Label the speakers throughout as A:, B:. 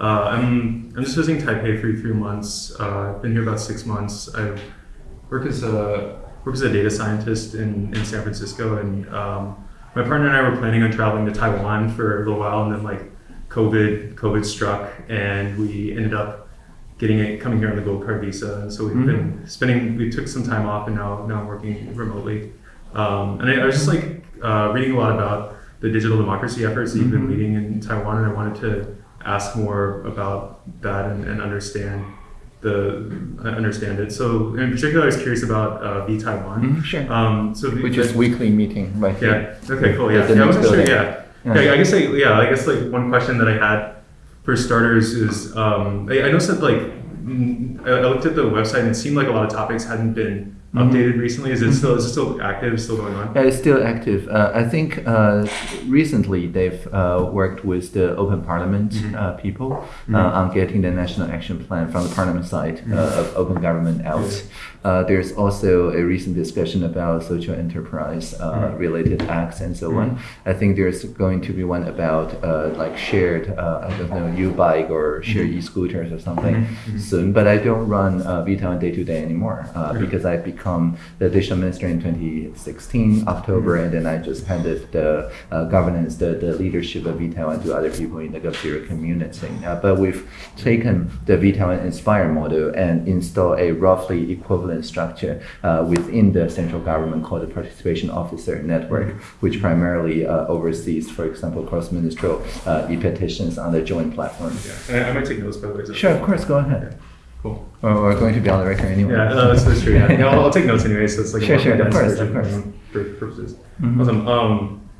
A: Uh, I'm I'm just visiting Taipei for three months. Uh, I've been here about six months. I work as a work as a data scientist in, in San Francisco, and um, my partner and I were planning on traveling to Taiwan for a little while, and then like COVID COVID struck, and we ended up getting it coming here on the gold card visa. And so we've
B: Mhm.
A: been spending. We took some time off, and now now I'm working remotely. Um, and I, I was just like uh, reading a lot about the digital democracy efforts that you've been
B: Mhm.
A: leading in Taiwan, and I wanted to ask more about that and, and understand the uh, understand it. So in particular, I was curious about uh, V Taiwan.
B: Mhm, sure.
A: Um, so the-
B: Which is weekly meeting right
A: yeah.
B: here.
A: Okay. Cool. Yeah. Yeah. I wasn't sure. Yeah.
B: Yeah.
A: I guess. Like, yeah. I guess like one question that I had for starters is um, I, I noticed that like mm, I I looked at the website and it seemed like a lot of topics hadn't been
B: Mhm.
A: updated recently. Is it still is it still active? Still going on?
B: Yeah, it's still active. Uh, I think uh, recently they've uh, worked with the Open Parliament
A: Mhm.
B: uh, people uh, on getting the national action plan from the Parliament side uh, of open government out. Uh, there's also a recent discussion about social enterprise related acts and so on. I think there's going to be one about uh, like shared, uh, I don't know, U-bike or shared
A: Mhm.
B: e-scooters or something soon. But I don't run uh, VTaiwan day to day anymore because I've become the digital minister in 2016 October,
A: Mhm.
B: and then I just handed the uh, governance, the, the leadership of VTaiwan to other people in the GovZero community. Uh, but we've taken the VTaiwan Inspire model and installed a roughly equivalent structure uh, within the central government called the Participation Officer Network, which primarily uh, oversees, for example, cross-ministerial uh, e-petitions on the joint platform.
A: Yeah. I, I might take notes by the way.
B: Sure, of course, go
A: Yeah. Cool.
B: Or we're going to be on the record anyway.
A: Yeah, no, that's, that's true. Yeah, yeah I'll, I'll take notes anyway. So it's like
B: Sure, sure, of course, of course.
A: um, for purposes.
B: Mhm.
A: Awesome. Um,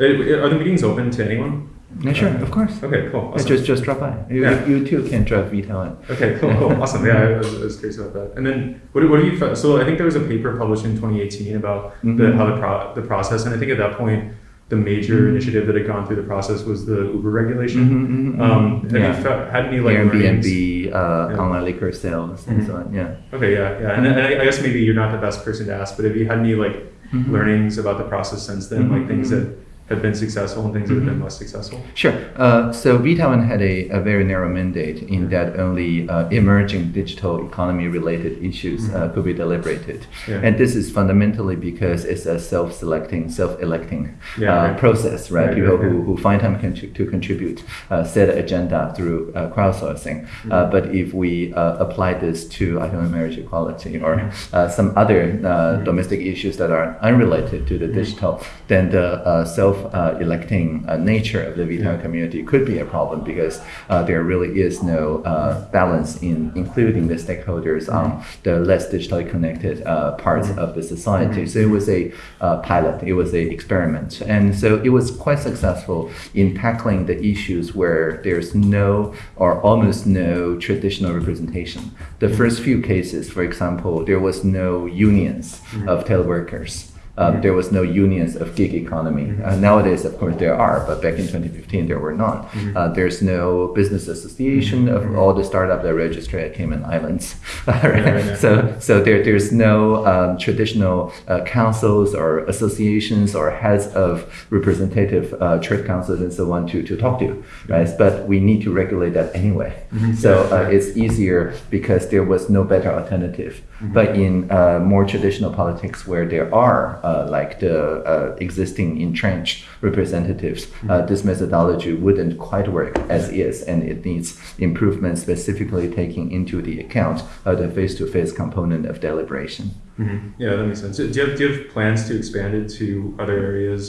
A: are the meetings open to anyone?
B: Yeah, sure, of course.
A: Okay, cool. Awesome.
B: Just just drop by. You,
A: Yeah.
B: you too can drive VTaiwan.
A: Okay, cool, cool, awesome. Yeah, I was, I was curious about that. And then, what, do- what do you? fi- So, I think there was a paper published in 2018 about the,
B: Mhm.
A: how the pro, the process, and I think at that point, the major
B: Mhm.
A: initiative that had gone through the process was the Uber regulation.
B: Mhm, mhm,
A: Um,
B: mhm.
A: have
B: Yeah.
A: you fe- had any like?
B: Airbnb, uh,
A: Yeah.
B: online liquor sales, and
A: Mhm.
B: so on. Yeah.
A: Okay, yeah, yeah, and, and I, I guess maybe you're not the best person to ask, but have you had any like
B: Mhm.
A: learnings about the process since then, like things that have been successful and things that have been
B: Mhm.
A: less successful?
B: Sure. Uh, so VTaiwan had a, a very narrow mandate in that only uh, emerging digital economy related issues uh,
A: Mhm.
B: could be deliberated.
A: Yeah.
B: And this is fundamentally because it's a self-selecting, self-electing
A: Yeah,
B: uh,
A: right.
B: process, right?
A: Right,
B: People
A: right,
B: who, who find time contri- to contribute uh, set an agenda through uh, crowdsourcing. Uh,
A: Mhm.
B: but if we uh, apply this to, I don't know, marriage equality or uh, some other uh, domestic issues that are unrelated to the digital, then the uh, self-electing uh, nature of the
A: Yeah.
B: community could be a problem because uh, there really is no uh, balance in including the stakeholders on the less digitally connected uh, parts
A: Mhm.
B: of the society.
A: Mhm.
B: So it was a uh, pilot, it was an experiment, and so it was quite successful in tackling the issues where there's no or almost no traditional representation. The first few cases, for example, there was no unions of teleworkers. Um, there was no unions of gig economy.
A: Mhm.
B: Uh, nowadays, of course, there are, but back in 2015, there were none.
A: Mhm.
B: Uh, there's no business association of
A: Mhm.
B: all the startup that register at Cayman Islands. right? So, so there, there's no um, traditional uh, councils or associations or heads of representative uh, trade councils and so on to, to talk to, right? But we need to regulate that anyway. So uh, it's easier because there was no better alternative. But in uh, more traditional politics, where there are uh, like the uh, existing entrenched representatives, uh,
A: Mhm.
B: this methodology wouldn't quite work as is, and it needs improvement, specifically taking into the account uh, the face-to-face component of deliberation.
A: Mhm. Yeah, that makes sense. Do you, have, do you have plans to expand it to other areas,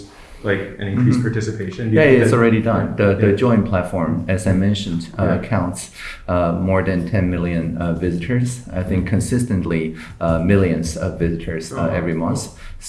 A: like an increased
B: Mhm.
A: participation?
B: Yeah, it's
A: that-
B: already done. The, the
A: Yeah.
B: joint platform, as I mentioned, uh,
A: Yeah.
B: counts uh, more than 10 million uh, visitors. I think consistently uh, millions of visitors uh,
A: Oh,
B: every
A: cool.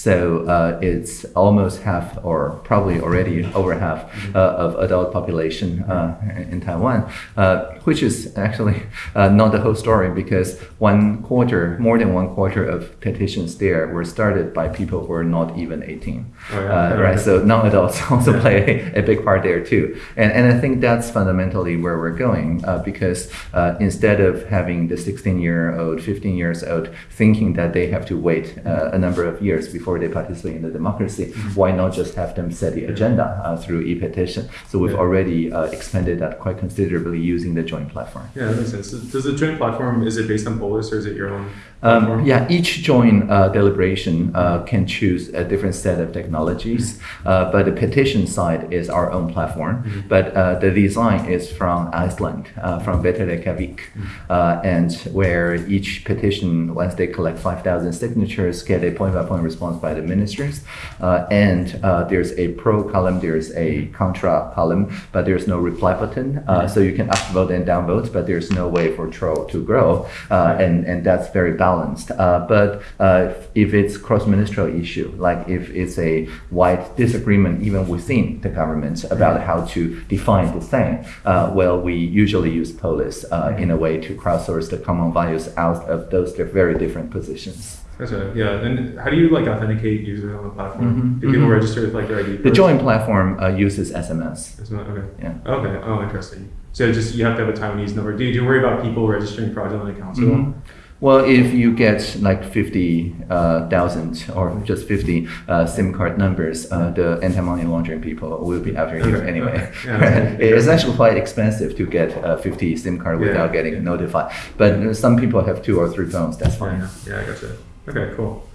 B: So uh, it's almost half, or probably already over half,
A: Mm-hmm.
B: uh, of adult population uh, in Taiwan, uh, which is actually uh, not the whole story because one quarter, more than one quarter of petitions there were started by people who are not even 18.
A: Oh, yeah.
B: Uh, right. So non-adults also play a, a big part there too, and and I think that's fundamentally where we're going uh, because uh, instead of having the 16-year-old, 15 years old thinking that they have to wait uh, a number of years before before they participate in the democracy. Why not just have them set the agenda uh, through e-petition? So we've already uh, expanded that quite considerably using the joint platform.
A: Yeah, that makes sense. Does the joint platform is it based on Polis or is it your own
B: Um, yeah, each joint uh, deliberation uh, can choose a different set of technologies, uh, but the petition side is our own platform. But uh, the design is from Iceland, uh, from Reykjavik, uh, and where each petition, once they collect 5,000 signatures, get a point-by-point response by the ministers. Uh, and uh, there's a pro column, there's a contra column, but there's no reply button. Uh, so you can upvote and downvote, but there's no way for troll to grow. Uh, and, and that's very balanced. Uh, but uh, if it's cross-ministerial issue, like if it's a wide disagreement even within the government about how to define the thing, uh, well, we usually use Polis uh, in a way to crowdsource the common values out of those very different positions.
A: Gotcha. Yeah. And how do you like authenticate users on the platform?
B: Mhm,
A: Do people
B: mhm.
A: register with like their ID?
B: The
A: first?
B: joint platform uh, uses SMS.
A: Not- okay.
B: Yeah.
A: Okay. Oh, interesting. So just you have to have a Taiwanese number. Do you, do you worry about people registering fraudulent accounts at all?
B: Mhm. Well, if you get like 50,000 or just 50 uh, SIM card numbers, uh, the anti-money laundering people will be after you
A: Okay,
B: anyway.
A: okay. Yeah,
B: it's actually quite expensive to get uh, 50 SIM card
A: Yeah,
B: without getting
A: yeah.
B: notified. But uh, some people have two or three phones, that's fine.
A: Yeah, yeah, I gotcha. Okay, cool.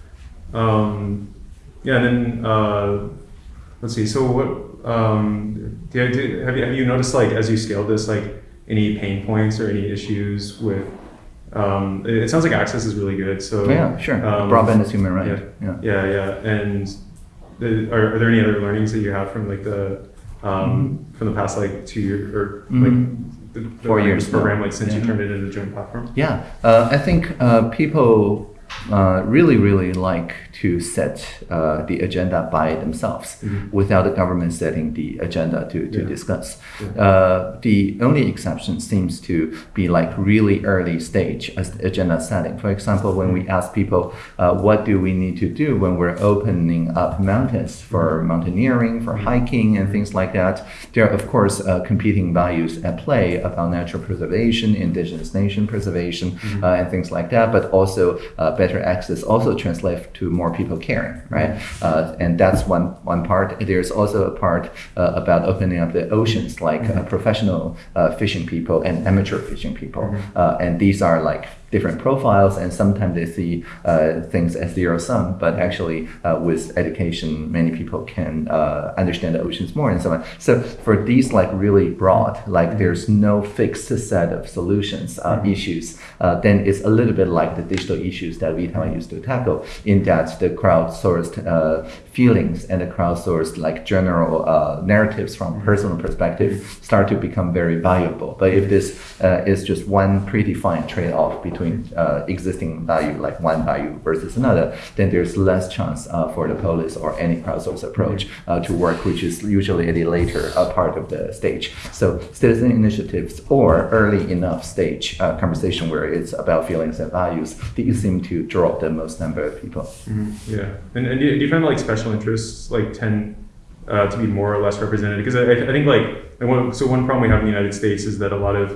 A: Um, yeah, and then uh, let's see. So what um, do you, do, have you have you noticed like as you scaled this like any pain points or any issues with? Um, it, it sounds like access is really good. So
B: Yeah, sure.
A: um,
B: Broadband is human right.
A: Yeah,
B: Yeah.
A: yeah, yeah. And the, are, are there any other learnings that you have from like the um, from the past like two years or
B: Mhm.
A: like the, the
B: Four years
A: program
B: now.
A: like since you turned it into a joint platform?
B: Yeah, uh, I think uh, people uh, really, really like to set uh, the agenda by themselves
A: Mhm.
B: without the government setting the agenda to, to
A: Yeah.
B: discuss.
A: Yeah.
B: Uh, the only exception seems to be like really early stage as agenda setting. For example, when we ask people, uh, what do we need to do when we're opening up mountains for mountaineering, for hiking, and things like that, there are, of course, uh, competing values at play about natural preservation, indigenous nation preservation, uh, and things like that, but also uh, better access also translates to more people caring, right? Uh, and that's one, one part. There's also a part uh, about opening up the oceans, like uh, professional uh, fishing people and amateur fishing people. Uh, and these are like different profiles, and sometimes they see uh, things as zero sum, but actually, uh, with education, many people can uh, understand the oceans more and so on. So, for these, like really broad, like there's no fixed set of solutions, uh, issues, uh, then it's a little bit like the digital issues that VTaiwan used to tackle, in that the crowdsourced uh, feelings and the crowdsourced like general uh, narratives from personal perspective start to become very valuable. But if this uh, is just one predefined trade-off between uh, existing value, like one value versus another, then there's less chance uh, for the Polis or any crowdsourced approach uh, to work, which is usually at a later uh, part of the stage. So citizen initiatives or early enough stage uh, conversation where it's about feelings and values, these seem to draw the most number of people.
A: Mhm, Yeah, and, and do, you, do you find like special interests like tend uh, to be more or less represented? Because I, I think like one, so one problem we have in the United States is that a lot of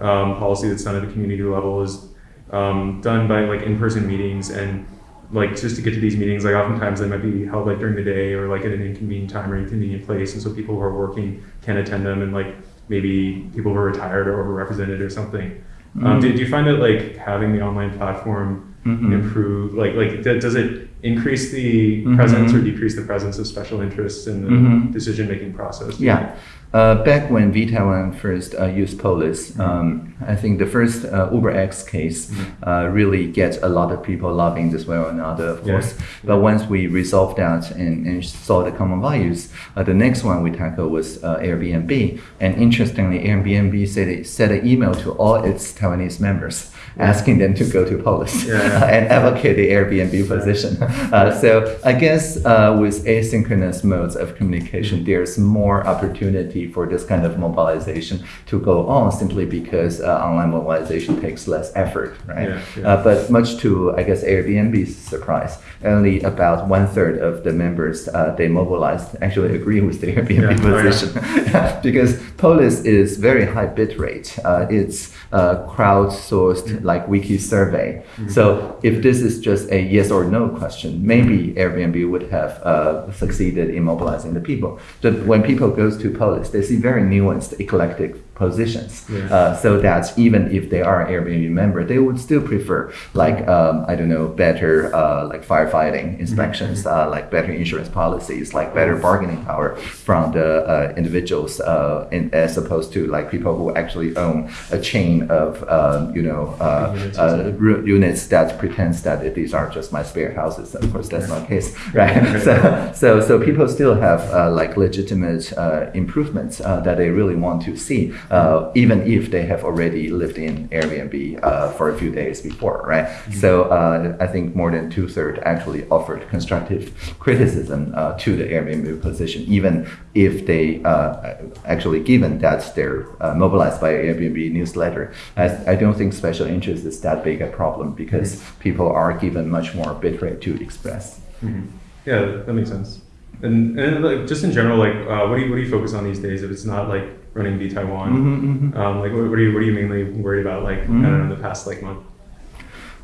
A: um, policy that's done at the community level is um, done by like in-person meetings and like just to get to these meetings like oftentimes they might be held like during the day or like at an inconvenient time or inconvenient place and so people who are working can attend them and like maybe people who are retired or overrepresented or something um,
B: Mhm.
A: do, do you find that like having the online platform
B: Mhm.
A: improve like like does it increase the
B: Mhm.
A: presence or decrease the presence of special interests in the
B: Mhm.
A: decision making process
B: Yeah. Uh, back when VTaiwan first uh, used Polis, um, I think the first uh, UberX case uh, really gets a lot of people loving this way or another, of
A: Yeah.
B: course. But once we resolved that and, and saw the common values, uh, the next one we tackled was uh, Airbnb. And interestingly, Airbnb said it sent an email to all its Taiwanese members asking them to go to Polis
A: Yeah,
B: and advocate the Airbnb position. Uh, so I guess uh, with asynchronous modes of communication, there's more opportunity for this kind of mobilization to go on simply because uh, online mobilization takes less effort, right?
A: Yeah, yeah.
B: Uh, but much to, I guess, Airbnb's surprise, only about one third of the members uh, they mobilized actually agree with the Airbnb.
A: Oh,
B: position. because Polis is very high bit rate. Uh, it's uh, crowdsourced
A: Mm-hmm.
B: like wiki survey. So if this is just a yes or no question, maybe Airbnb would have uh, succeeded in mobilizing the people. But when people goes to Polis, they see very nuanced, eclectic positions.
A: Yeah.
B: Uh, so that even if they are Airbnb member, they would still prefer like um, I don't know better uh, like firefighting inspections, uh, like better insurance policies, like better bargaining power from the uh, individuals, uh, in, as opposed to like people who actually own a chain of um, you know uh,
A: Units
B: uh, units that pretends that these are just my spare houses. Of course, that's not the case, right? so, so, so people still have uh, like legitimate uh, improvements uh, that they really want to see, uh, even if they have already lived in Airbnb uh, for a few days before, right? So, uh, I think more than two thirds actually offered constructive criticism uh, to the Airbnb position, even if they uh, actually given that they're uh, mobilized by Airbnb newsletter. I, I don't think special interest is that big a problem because people are given much more bitrate to express.
A: Mhm. Yeah, that makes sense. And, and like, just in general, like, uh, what do you what do you focus on these days? If it's not like running V Taiwan,
B: Mhm, mhm.
A: um, like, what, what are you what are you mainly worried about? Like, I don't know, in the past like month.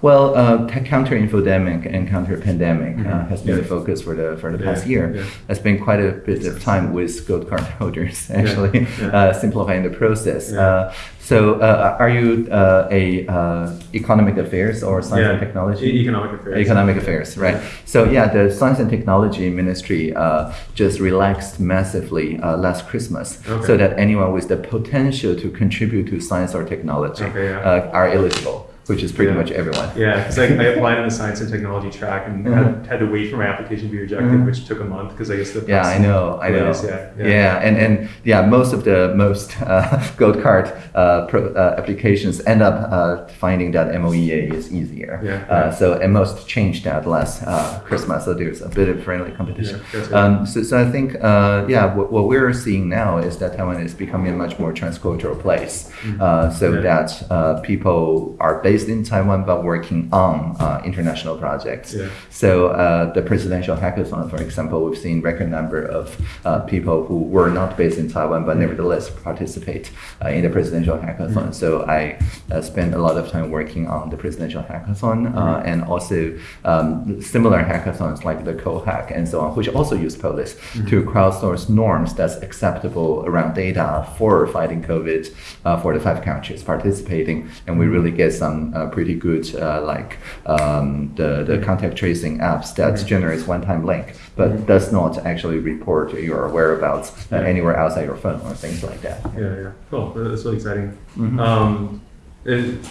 B: Well, uh, t- counter infodemic and counter pandemic uh,
A: Mhm.
B: has been
A: Yeah.
B: the focus for the for the
A: Yeah,
B: past year.
A: yeah.
B: I spent quite a bit of time with gold card holders, actually. Uh, simplifying the process. Uh, so, uh, are you uh, a uh, economic affairs or science and technology?
A: e- economic affairs.
B: Economic affairs, right? So yeah, the Science and Technology Ministry uh, just relaxed massively uh, last Christmas,
A: Okay.
B: so that anyone with the potential to contribute to science or technology
A: Okay,
B: uh, are eligible, which is pretty
A: Yeah.
B: much everyone.
A: Yeah, because I, I applied in the science and technology track and
B: Mhm.
A: had, had to wait for my application to be rejected,
B: Mhm.
A: which took a month because I guess the
B: Yeah, I know, I know.
A: Yeah,
B: Yeah,
A: yeah.
B: and, and yeah, most of the most uh, gold card uh, pro, uh, applications end up uh, finding that MOEA is easier.
A: Yeah,
B: Uh,
A: yeah.
B: so and MOST changed that last uh, Christmas, so there's a bit of friendly competition.
A: Right.
B: um, so, so I think uh, yeah, what, what we're seeing now is that Taiwan is becoming a much more transcultural place. Uh, so
A: Mm-hmm. Yeah.
B: that uh, people are based in Taiwan but working on uh, international projects.
A: Yeah.
B: So uh, the presidential hackathon, for example, we've seen record number of uh, people who were not based in Taiwan but nevertheless participate uh, in the presidential hackathon. So I uh, spent a lot of time working on the presidential hackathon uh, and also um, similar hackathons like the CoHack and so on, which also use Polis to crowdsource norms that's acceptable around data for fighting COVID uh, for the five countries participating, and we really get some uh, pretty good uh, like um, the the contact tracing apps that generates one-time link, but does not actually report your whereabouts uh, anywhere outside your phone or things like that.
A: Yeah, yeah. Cool. That's really exciting.
B: Mhm.
A: Um, it,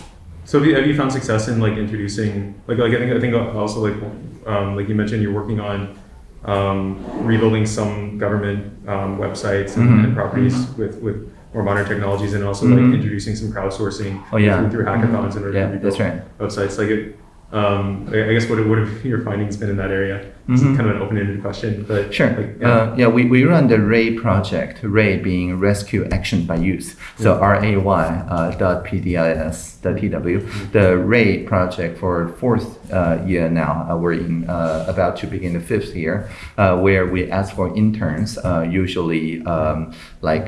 A: so have you, have you found success in like introducing like like I think I think also like um, like you mentioned you're working on um, rebuilding some government um, websites and,
B: Mhm.
A: and properties with with more modern technologies and also
B: Mhm.
A: like introducing some crowdsourcing
B: Oh, yeah.
A: through, through hackathons in order
B: Yeah, that's right.
A: websites like it. Um, I guess what what have your findings been in that area? It's
B: Mhm.
A: kind of an open-ended question, but
B: Sure.
A: like, yeah.
B: Uh, yeah, we, we run the RAY project, RAY being Rescue Action by Youth. So R A Y uh, dot P D I S dot T W. The RAY project for fourth uh, year now, uh, we're in uh, about to begin the fifth year, uh, where we ask for interns, uh, usually um, like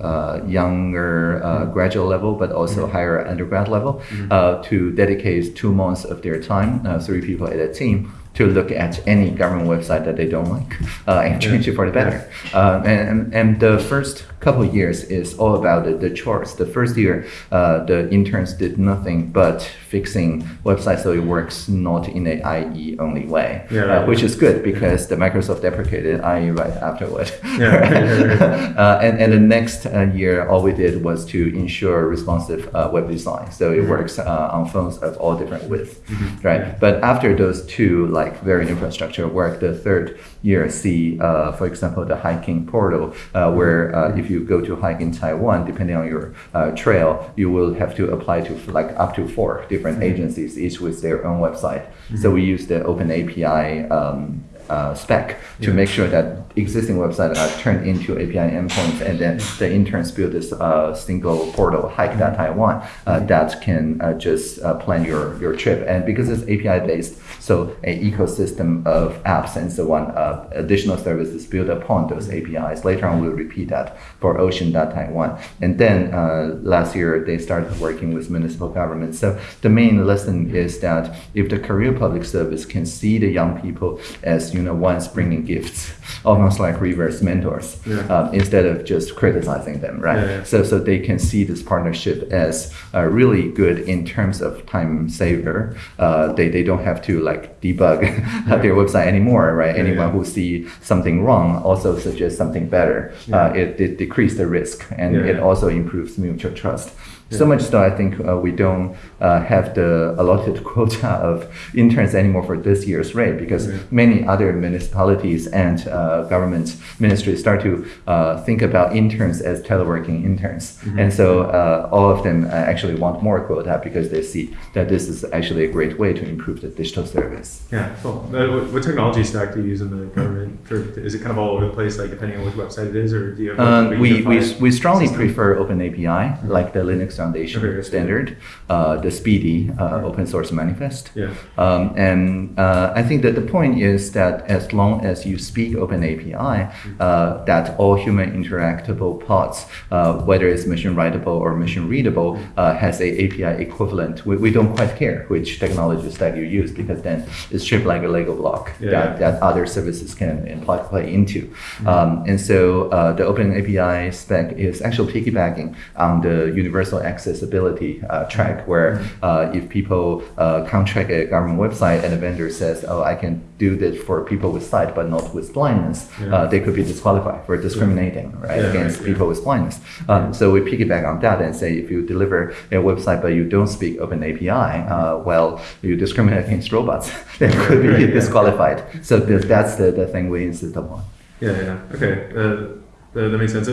B: uh, younger uh, graduate level, but also higher undergrad level, uh, to dedicate two months of their time, uh, three people at a team, to look at any government website that they don't like uh, and change it for the better. Uh, and, and, the first couple of years is all about the, the chores. The first year, uh, the interns did nothing but fixing websites so it works not in a IE only way,
A: Yeah,
B: uh, which is good because the Microsoft deprecated IE right afterward.
A: Yeah, right,
B: uh, and, and the next uh, year, all we did was to ensure responsive uh, web design. So it works uh, on phones of all different widths, right? But after those two, like very infrastructure work, the third year see, uh, for example, the hiking portal, uh, where uh, if you go to hike in Taiwan, depending on your uh, trail, you will have to apply to like up to four different agencies, each with their own website. So we use the Open API um, uh, spec to
A: Yeah.
B: make sure that existing websites are turned into API endpoints, and then the interns build this uh, single portal, hike.taiwan, uh, that can uh, just uh, plan your, your trip. And because it's API based, so an ecosystem of apps and so on, uh, additional services built upon those APIs. Later on, we'll repeat that for Ocean.Taiwan. And then uh, last year, they started working with municipal governments. So the main lesson is that if the career Public Service can see the young people as you know ones bringing gifts, almost like reverse mentors,
A: Yeah.
B: um, instead of just criticizing them, right?
A: Yeah, yeah.
B: So so they can see this partnership as uh, really good in terms of time saver. Uh, they they don't have to like debug their website anymore, right? Anyone who see something wrong also suggest something better. Uh, it, it decrease the risk and it also improves mutual trust. So much so, I think uh, we don't uh, have the allotted quota of interns anymore for this year's rate because
A: Yeah.
B: many other municipalities and uh, government ministries start to uh, think about interns as teleworking interns,
A: Mm-hmm.
B: and so uh, all of them uh, actually want more quota because they see that this is actually a great way to improve the digital service.
A: Yeah, cool. Uh, what, technology stack do you use in the government? For, is it kind of all over the place, like depending on which website it is, or do you have? like,
B: Um, we, we, we strongly
A: system?
B: prefer OpenAPI, like the Linux Foundation
A: Okay,
B: standard, uh, the Speedy uh, open source manifest.
A: Yeah.
B: Um, and uh, I think that the point is that as long as you speak OpenAPI, uh, that all human interactable parts, uh, whether it's machine writable or machine readable, uh, has a API equivalent. We, we don't quite care which technology stack you use because then it's shaped like a Lego block
A: Yeah.
B: that, that other services can plug play into.
A: Mm-hmm.
B: Um, and so uh, the Open API spec is actually piggybacking on the universal accessibility uh, track,
A: Mm-hmm.
B: where uh, if people uh, contract a government website and the vendor says, "Oh, I can do this for people with sight but not with blindness,"
A: Yeah.
B: uh, they could be disqualified for discriminating right,
A: Yeah,
B: against
A: right,
B: people with blindness. Um, so we piggyback on that and say, if you deliver a website but you don't speak Open API, uh, well, you discriminate against robots. they could be
A: Right,
B: disqualified. So th- that's the, the thing we insist upon.
A: Yeah, yeah. Okay, uh, that, that makes sense.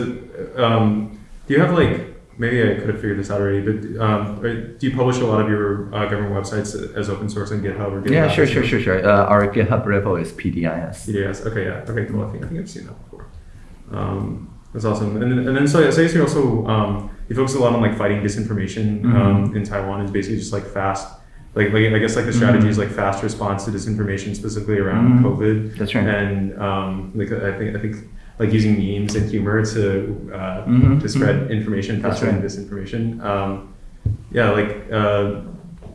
A: Um, do you have like maybe I could have figured this out already, but um, do you publish a lot of your uh, government websites as open source on GitHub or GitLab?
B: Yeah, sure, sure, sure, sure. Uh, our GitHub repo is PDIS.
A: PDIS, Okay, yeah. Okay, cool. I think I think I've seen that before. Um, that's awesome. And then, and then so, so I guess you also um, you focus a lot on like fighting disinformation
B: Mhm.
A: um, in Taiwan is basically just like fast. Like, like I guess like the strategy is like fast response to disinformation specifically around
B: Mhm.
A: COVID.
B: That's right.
A: And um, like I think I think like using memes and humor to uh,
B: Mhm,
A: to spread
B: mhm.
A: information faster than disinformation. Um, yeah, like uh,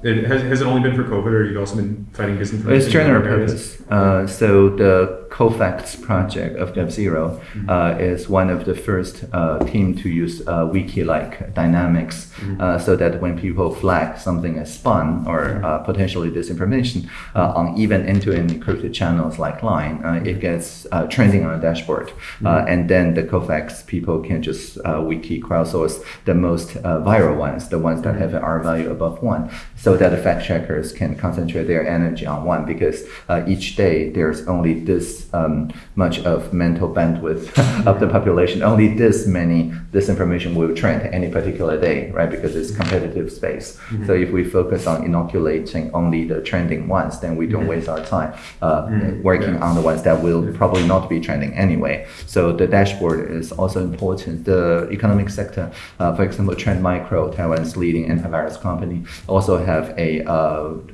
A: it, has has it only been for COVID, or you've also been fighting disinformation?
B: It's general purpose. Uh, so the COFACT project of GovZero
A: Mm-hmm.
B: uh, is one of the first uh, team to use uh, wiki-like dynamics
A: Mm-hmm.
B: uh, so that when people flag something as spun or
A: Mm-hmm.
B: uh, potentially disinformation uh, on even end-to-end encrypted channels like Line, uh, it gets uh, trending on a dashboard.
A: Mm-hmm.
B: Uh, and then the Cofacts people can just uh, wiki crowdsource the most uh, viral ones, the ones that have an R value above one, so that the fact checkers can concentrate their energy on one because uh, each day there's only this um, much of mental bandwidth of the population, only this many disinformation will trend any particular day, right? Because it's competitive space. So if we focus on inoculating only the trending ones, then we don't waste our time uh,
A: Mhm.
B: working
A: Yeah.
B: on the ones that will probably not be trending anyway. So the dashboard is also important. The economic sector, uh, for example, Trend Micro, Taiwan's leading antivirus company, also have a uh,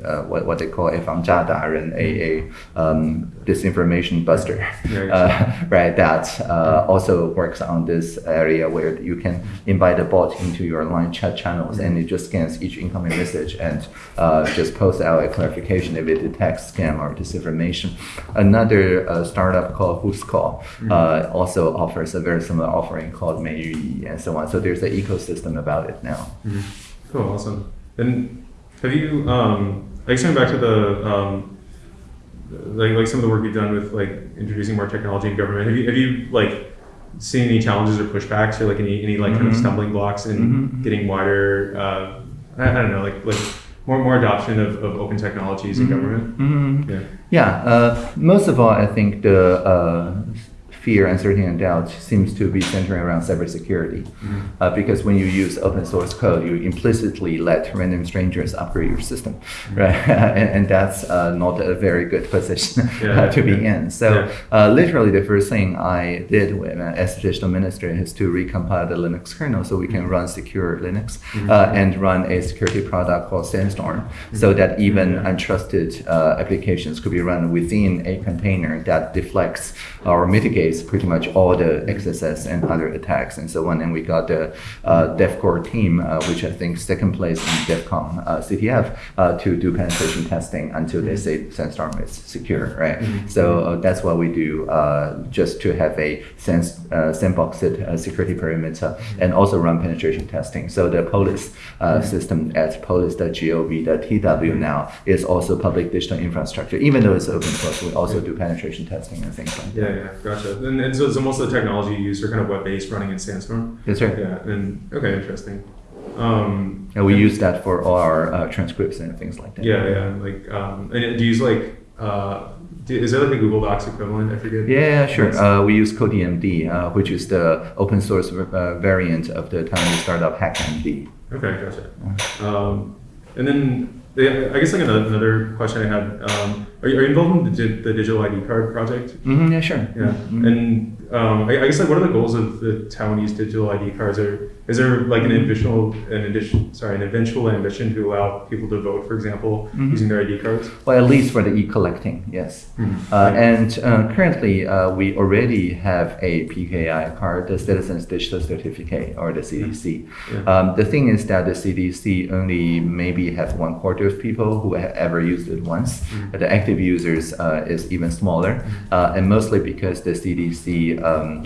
B: uh, what, what they call a 防诈达人, a, a um, disinformation buster,
A: Yeah,
B: uh, right, that uh, also works on this area where you can invite a bot into your line chat channels and it just scans each incoming message and uh, just posts out a clarification if it detects scam or disinformation. Another uh, startup called Whoscall uh, mm-hmm. also offers a very similar offering called Meiyuyi and so on. So there's an ecosystem about it now.
A: Mm -hmm. Cool, awesome. And have you, um, I guess going back to the um, like, like some of the work you've done with like introducing more technology in government, have you, have you like seen any challenges or pushbacks or like any, any like kind of
B: Mhm.
A: stumbling blocks in
B: Mhm.
A: getting wider, uh, I, I don't know, like, like more, more adoption of, of open technologies in government?
B: Mhm.
A: Yeah.
B: Yeah, uh, most of all, I think the uh, fear, uncertainty, and doubt seems to be centering around cybersecurity. Uh, because when you use open source code, you implicitly let random strangers upgrade your system, right? and, and that's uh, not a very good position
A: Yeah,
B: to be
A: yeah.
B: in. So
A: Yeah.
B: uh, literally, the first thing I did when, uh, as digital minister is to recompile the Linux kernel so we can run secure Linux uh, and run a security product called Sandstorm, so that even untrusted uh, applications could be run within a container that deflects or mitigates pretty much all the XSS and other attacks and so on. And we got the uh, DevCore team, uh, which I think second place in DEF CON uh, CTF, uh, to do penetration testing until they say Sandstorm is secure, right? So uh, that's what we do, uh, just to have a sense, uh, sandboxed uh, security perimeter and also run penetration testing. So the Polis uh, system at polis.gov.tw now is also public digital infrastructure. Even though it's open source, we also do penetration testing and things like that.
A: Yeah, yeah, gotcha. And, and so, so most of the technology you use are kind of web-based, running in Sandstorm.
B: That's right.
A: Yeah, and okay, interesting. Um,
B: And we use that for all our uh, transcripts and things like that.
A: Yeah, yeah. Like, um, and do you use like, uh, do, is there like a Google Docs equivalent? I forget.
B: Yeah, yeah, sure. Uh, we use CodiMD, uh, which is the open source uh, variant of the Taiwanese startup HackMD.
A: Okay, gotcha. Um, and then I guess like another, another question I had. Um, are, you, are you involved in the, the digital ID card project?
B: hmm yeah, sure.
A: Yeah.
B: Mhm.
A: And um, I, I guess like what are the goals of the Taiwanese digital ID cards? Are is there like an eventual an addition sorry an eventual ambition to allow people to vote, for example,
B: Mhm.
A: using their ID cards?
B: Well, at least for the e-collecting, yes.
A: Mhm.
B: Uh, and uh, currently, uh, we already have a PKI card, the Citizens Digital Certificate, or the CDC.
A: Yeah.
B: Um, the thing is that the CDC only maybe have one quarter of people who have ever used it once.
A: Mhm.
B: The active users uh, is even smaller, uh, and mostly because the CDC um,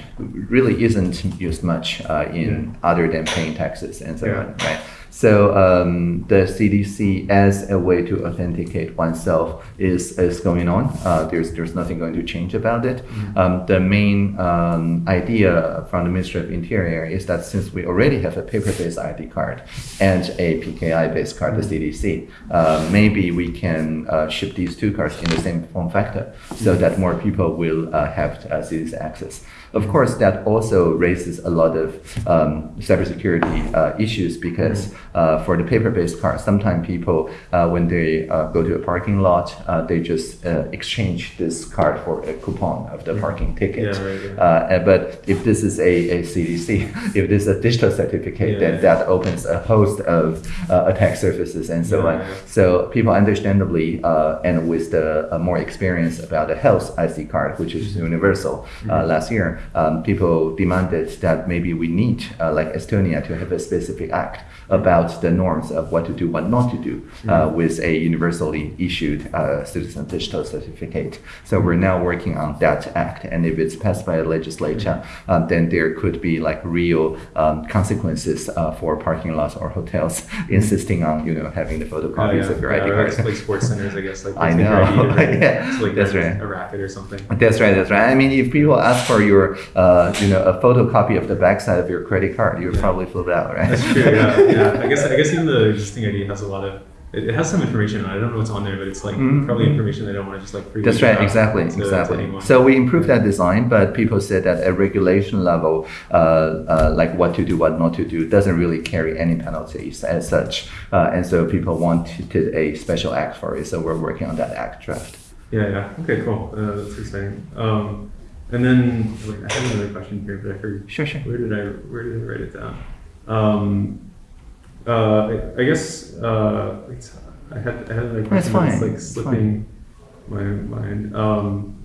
B: really isn't used much uh, in other than paying taxes and so
A: Yeah.
B: on, right? So um, the CDC as a way to authenticate oneself is, is going on. Uh, there's there's nothing going to change about it. Um, the main um, idea from the Ministry of Interior is that since we already have a paper-based ID card and a PKI-based card, the CDC, uh, maybe we can uh, ship these two cards in the same form factor so that more people will uh, have uh, CDC access. Of course, that also raises a lot of um, cybersecurity uh, issues because uh, for the paper-based card, sometimes people, uh, when they uh, go to a parking lot, uh, they just uh, exchange this card for a coupon of the parking ticket.
A: Yeah, right, yeah.
B: Uh, but if this is a, a CDC, if this is a digital certificate,
A: Yeah,
B: then that opens a host of uh, attack surfaces and so on. So people understandably, uh, and with the uh, more experience about the health IC card, which is universal uh, last year, um, people demanded that maybe we need, uh, like Estonia, to have a specific act about the norms of what to do, what not to do uh, with a universally issued uh, citizen digital certificate. So we're now working on that act, and if it's passed by the legislature, um, then there could be like real um, consequences uh, for parking lots or hotels insisting on you know having the photocopies
A: yeah,
B: of your
A: yeah,
B: ID cards.
A: like sports centers, I guess. Like
B: I know.
A: ID
B: Yeah,
A: like
B: that's right.
A: A racket or something.
B: That's right. That's right. I mean, if people ask for your, uh, you know, a photocopy of the backside of your credit card, you would
A: Yeah.
B: probably flip out, right?
A: That's true. Yeah, yeah. I guess I guess even the existing ID has a lot of. It, has some information. on it. I don't know what's on there, but it's like
B: Mhm.
A: probably information they don't want to just like.
B: That's right, exactly,
A: to- to
B: exactly.
A: anyone.
B: So we improved that design, but people said that at regulation level, uh, uh, like what to do, what not to do, doesn't really carry any penalties as such. Uh, and so people wanted a special act for it. So we're working on that act draft.
A: Yeah, yeah. Okay, cool. Uh, that's exciting. Um, and then wait, I have another question here, but I forgot.
B: Sure, sure.
A: Where did I Where did I write it down? Um, uh, I, I guess uh, I had I had another
B: That's
A: question that's
B: fine,
A: like
B: it's
A: slipping my mind. Um,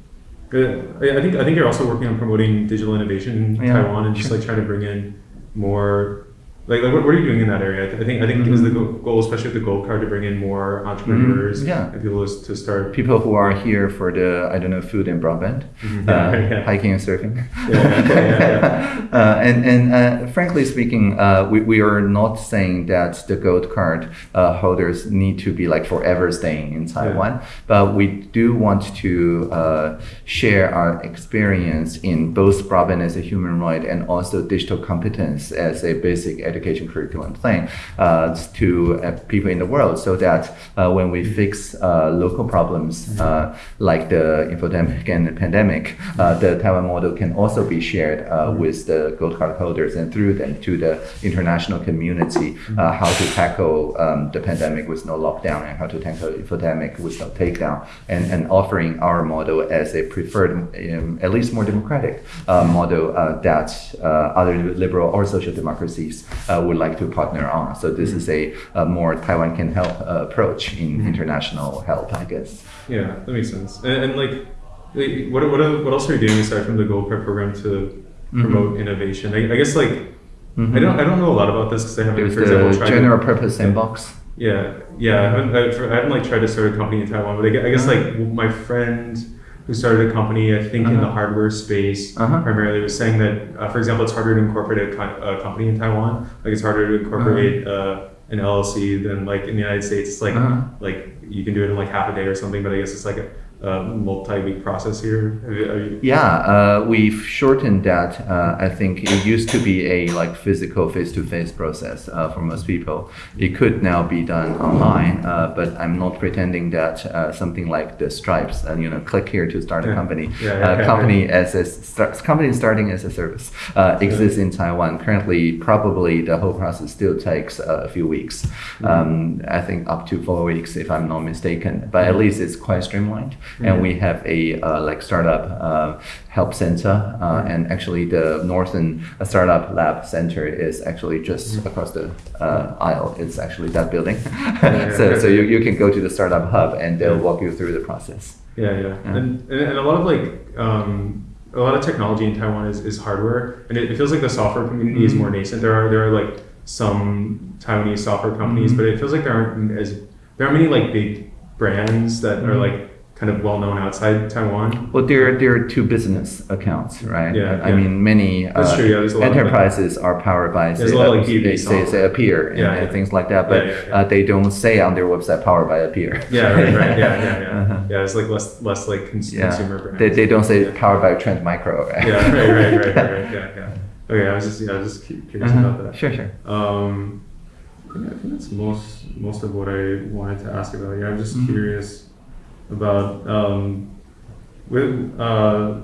A: uh, I I think I think you're also working on promoting digital innovation in
B: Yeah,
A: Taiwan and just like trying to bring in more. Like, like what, what are you doing in that area? I th- I think I think it was the goal, especially with the gold card, to bring in more entrepreneurs
B: Mm-hmm. yeah.
A: and people to, start
B: People who are here for the, I don't know, food and broadband,
A: Mhm.
B: uh,
A: Yeah,
B: hiking and surfing.
A: Yeah, yeah, yeah,
B: uh, and and uh, frankly speaking, uh, we, we are not saying that the gold card uh, holders need to be like forever staying in Taiwan, but we do want to uh, share our experience in both broadband as a human right and also digital competence as a basic education curriculum plan uh, to uh, people in the world so that uh, when we fix local problems like the infodemic and the pandemic, the Taiwan model can also be shared with the gold card holders and through them to the international community how to tackle um, the pandemic with no lockdown and how to tackle infodemic with no takedown and, and offering our model as a preferred, um, at least more democratic uh, model uh, that uh, other liberal or social democracies Uh, would like to partner on. So this is a, a more Taiwan can help uh, approach in mm-hmm. international help, I guess.
A: Yeah, that makes sense. And, and like, like, what what what else are you doing aside from the Gold Prep program to mm-hmm. promote innovation? I, I guess like I mm-hmm. don't I don't know a lot about this because I haven't,
B: There's
A: for example,
B: the
A: tried
B: general
A: to,
B: purpose sandbox.
A: Yeah, yeah. I haven't, I, haven't like tried to start a company in Taiwan, but I guess like my friend who started a company, I think in the
B: Uh-huh.
A: hardware space
B: Uh-huh.
A: primarily, was saying that, uh, for example, it's harder to incorporate a, co- a company in Taiwan. Like it's harder to incorporate uh, an LLC than like in the United States. It's like
B: Uh-huh.
A: like you can do it in like half a day or something, but I guess it's like a multi-week process here. Have you- have you-
B: Yeah, uh, we've shortened that. Uh, I think it used to be a like physical face-to-face process uh, for most people. It could now be done online, uh, but I'm not pretending that uh, something like the Stripes, and you know, click here to start a company,
A: Yeah, yeah,
B: uh,
A: yeah,
B: company as a start, company starting as a service uh, exists in Taiwan. Currently, probably the whole process still takes uh, a few weeks. Um, I think up to four weeks, if I'm not mistaken. But at least it's quite streamlined, and we have a uh, like startup uh, help center, uh, and actually the Northern Startup Lab Center is actually just across the uh, aisle. It's actually that building.
A: yeah,
B: so
A: yeah.
B: so you, you can go to the startup hub, and they'll walk you through the process.
A: Yeah, yeah, and, and and a lot of like um, a lot of technology in Taiwan is, is hardware, and it, it feels like the software community is more nascent. There are there are like some Taiwanese software companies, but it feels like there aren't as there aren't many like big brands that are like kind of well known outside Taiwan.
B: Well, there, there are two business accounts, right?
A: Yeah,
B: I
A: yeah.
B: mean, many uh,
A: true, yeah, there's a lot of, like-
B: enterprises are powered by
A: There's
B: say,
A: a lot of, like,
B: uh,
A: B2B
B: they say, say. Appier and,
A: Yeah,
B: and
A: yeah.
B: things like that, but. Uh, they don't say on their website powered by Appier.
A: Yeah, right, right, yeah, yeah, yeah.
B: Uh-huh.
A: Yeah, it's like less less like cons- consumer brands.
B: They, they don't say powered by Trend Micro, right?
A: Yeah, right, right, right, right, right. Yeah, yeah. Okay, I was just yeah, I was just curious
B: Uh-huh.
A: about that.
B: Sure, sure.
A: Um, I think that's most most of what I wanted to ask about. Yeah, I'm just
B: Mhm.
A: curious about um, with uh,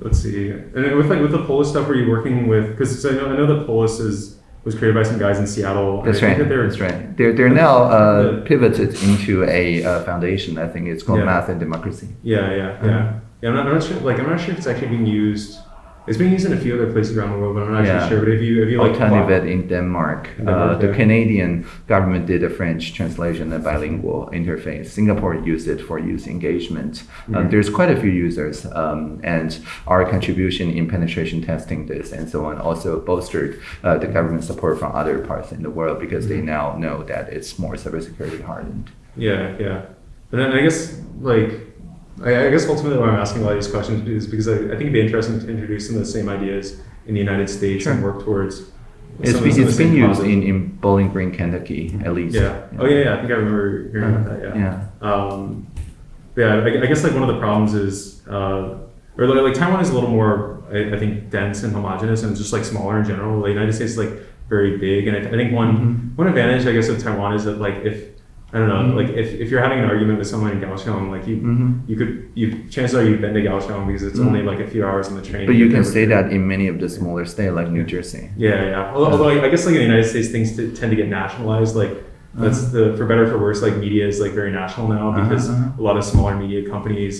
A: let's see, and with like with the Polis stuff, were you working with? Because I know I know that Polis is was created by some guys in Seattle.
B: That's right.
A: that they're-
B: That's right. They're, they're now uh, pivoted into a uh, foundation. I think it's called
A: Yeah.
B: Math and Democracy.
A: Yeah, yeah, yeah.
B: Uh-huh.
A: Yeah, I'm not, I'm not sure. Like, I'm not sure if it's actually being used. It's been used in a few other places around the world, but I'm not
B: Yeah.
A: actually sure. But if you, if you like,
B: Alternativet in Denmark.
A: In Denmark,
B: uh, the
A: yeah.
B: Canadian government did a French translation and bilingual interface. Singapore used it for youth engagement. Uh,
A: Mhm.
B: there's quite a few users, um, and our contribution in penetration testing this and so on also bolstered uh, the government support from other parts in the world because they
A: Mhm.
B: now know that it's more cybersecurity hardened.
A: Yeah, yeah. And then I guess like I, I guess ultimately why I'm asking a lot of these questions is because I, I think it'd be interesting to introduce some of the same ideas in the United States and work towards.
B: It's
A: some of-
B: been,
A: some of
B: it's
A: the
B: been
A: same
B: used in, in Bowling Green, Kentucky, at least.
A: Yeah. Oh yeah, yeah. I think I remember hearing about that. Yeah.
B: Yeah.
A: Um, yeah. I, I guess like one of the problems is, uh, or like, like Taiwan is a little more, I, I think, dense and homogenous, and just like smaller in general. The United States is like very big, and I, I think one
B: Mhm.
A: one advantage, I guess, of Taiwan is that like if I don't know,
B: Mhm.
A: like if, if you're having an argument with someone in Kaohsiung, like you
B: Mhm.
A: you could you chances are you've been to Kaohsiung because it's
B: Mhm.
A: only like a few hours on the train.
B: But you can say that in many of the smaller states like New Jersey.
A: Yeah, yeah. Although, although I, I guess like in the United States, things t- tend to get nationalized. Like that's the for better or for worse. Like media is like very national now
B: Uh-huh,
A: because
B: uh-huh.
A: a lot of smaller media companies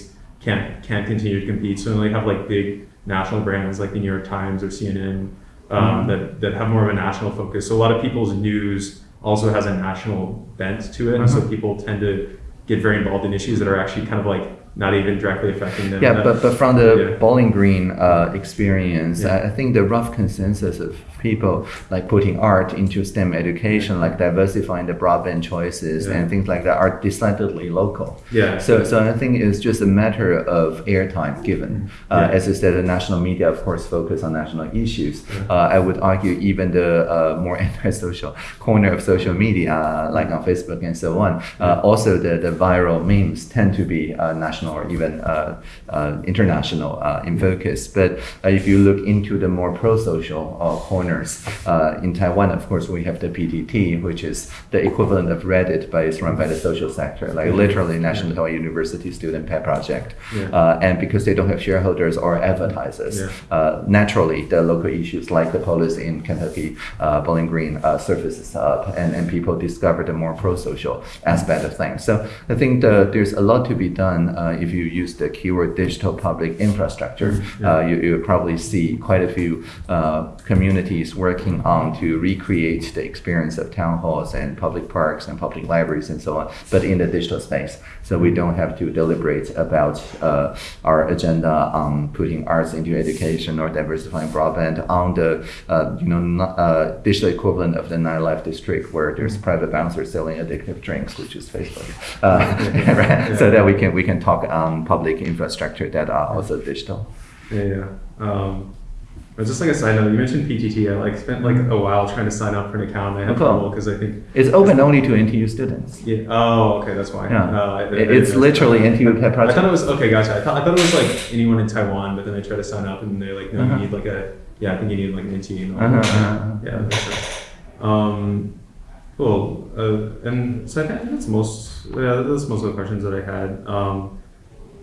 A: can't can't continue to compete. So they have like big national brands like the New York Times or CNN um,
B: Mhm.
A: that that have more of a national focus. So a lot of people's news also has a national bent to it, and so
B: Uh-huh.
A: people tend to get very involved in issues that are actually kind of like not even directly affecting them.
B: Yeah, but, but from the
A: Yeah.
B: Bowling Green uh, experience,
A: Yeah.
B: I I think the rough consensus of people like putting art into STEM education, like diversifying the broadband choices
A: Yeah.
B: and things like that, are decidedly local.
A: yeah.
B: So, so I think it's just a matter of airtime given. Uh,
A: Yeah.
B: As you said, the national media, of course, focus on national issues.
A: Yeah.
B: Uh, I would argue even the uh, more anti-social corner of social media, uh, like on Facebook and so on, uh, also the, the viral memes tend to be uh, national national or even uh, uh, international uh, in focus. But uh, if you look into the more pro-social uh, corners uh, in Taiwan, of course, we have the PTT, which is the equivalent of Reddit, but it's run by the social sector, like literally National Taiwan University Student Pet Project.
A: Yeah.
B: Uh, and because they don't have shareholders or advertisers,
A: Yeah.
B: uh, naturally the local issues like the police in Kentucky, uh, Bowling Green uh, surfaces up, and, and people discover the more pro-social aspect of things. So I think the, there's a lot to be done uh, if you use the keyword digital public infrastructure.
A: Mm-hmm.
B: Uh, you, you'll probably see quite a few uh, communities working on to recreate the experience of town halls and public parks and public libraries and so on, but in the digital space. So we don't have to deliberate about uh, our agenda on putting arts into education or diversifying broadband on the uh, you know not, uh, digital equivalent of the nightlife district where there's private bouncers selling addictive drinks, which is Facebook. Uh, right? So that we can we can talk on public infrastructure that are also digital.
A: Yeah, yeah. Um, just like a side note, you mentioned PTT. I like spent like a while trying to sign up for an account. and I trouble because I think
B: It's open only to NTU students.
A: yeah. Oh, okay, that's why.
B: Yeah.
A: Uh, I- I-
B: It-
A: I
B: it's literally NTU pet
A: I thought it was okay. Gotcha. I thought, I thought it was like anyone in Taiwan, but then I tried to sign up and they're like, no,
B: Uh-huh.
A: you need like a yeah. I think you need like an NT. And
B: Uh-huh, uh-huh.
A: Yeah. that makes sense. Um, cool. Uh, and so I think that's most. Yeah, that's most of the questions that I had. Um,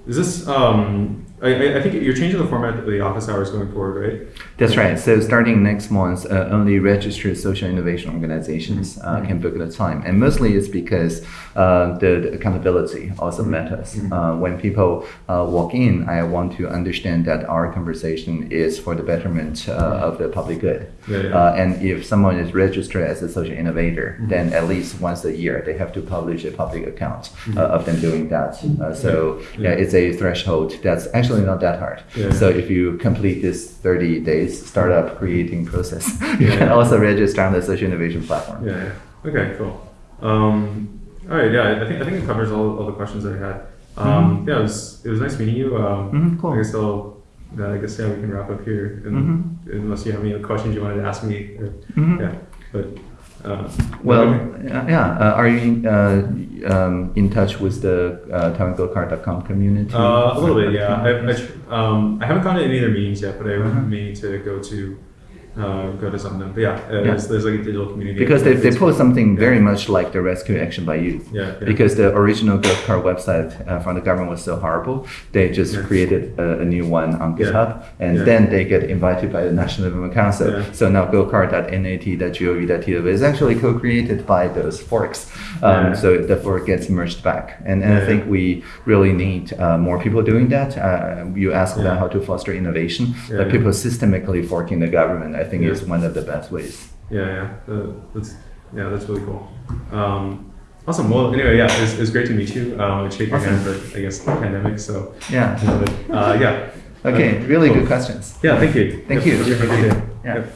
A: is this? Um, I, I- think you're changing the format of the office hours going forward, right?
B: That's right. So starting next month, uh, only registered social innovation organizations uh, can book the time, and mostly it's because uh, the, the accountability also matters. Uh, when people uh, walk in, I want to understand that our conversation is for the betterment uh, of the public good.
A: Yeah, yeah.
B: Uh, and if someone is registered as a social innovator, then at least once a year they have to publish a public account uh, of them doing that. Uh, so yeah.
A: Yeah.
B: it's a threshold that's actually not that hard.
A: Yeah.
B: So if you complete this 30 days startup creating process, you
A: Yeah.
B: can also register on the social innovation platform.
A: Yeah. Okay. Cool. Um, all right. Yeah. I think I think it covers all, all the questions that I had. Um, Yeah. It was it was nice meeting you. Um,
B: Mhm, cool.
A: I guess I'll. uh, I guess yeah, we can wrap up here. And, Unless you have any other questions you wanted to ask me. Or,
B: Mhm.
A: Yeah. But. Uh,
B: Well, yeah, yeah. Uh, are you uh, um, in touch with the uh, community?
A: Uh, a little bit, yeah. I, I, um, I haven't gone to any of their meetings yet, but I
B: Uh-huh.
A: may to go to uh, go to some of them. But yeah, uh,
B: Yeah.
A: There's, there's like a digital community
B: because they, they post something very much like the Rescue Action by Youth.
A: Yeah, yeah.
B: Because the original Gold Card website uh, from the government was so horrible, they just
A: Yeah.
B: created a, a new one on. GitHub, and then they get invited by the National Development Council. So now goldcard.nat.gov.tw is actually co-created by those forks. Um. So the fork gets merged back, and, and I think we really need uh, more people doing that. Uh, you ask
A: Yeah.
B: about how to foster innovation, but people systemically forking the government, I think,
A: Yeah.
B: is one of the best ways.
A: Yeah, yeah. Uh, that's yeah, that's really cool. Um, awesome. Well, anyway, yeah, it's, was, it great to meet you. Um, I shake your
B: Awesome.
A: hand, but I guess the pandemic. So
B: Yeah.
A: uh, yeah.
B: Okay,
A: Uh,
B: really
A: cool.
B: good questions.
A: Yeah, thank you.
B: Thank
A: Yep.
B: you.
A: Have a good day.
B: Yeah.
A: Yep.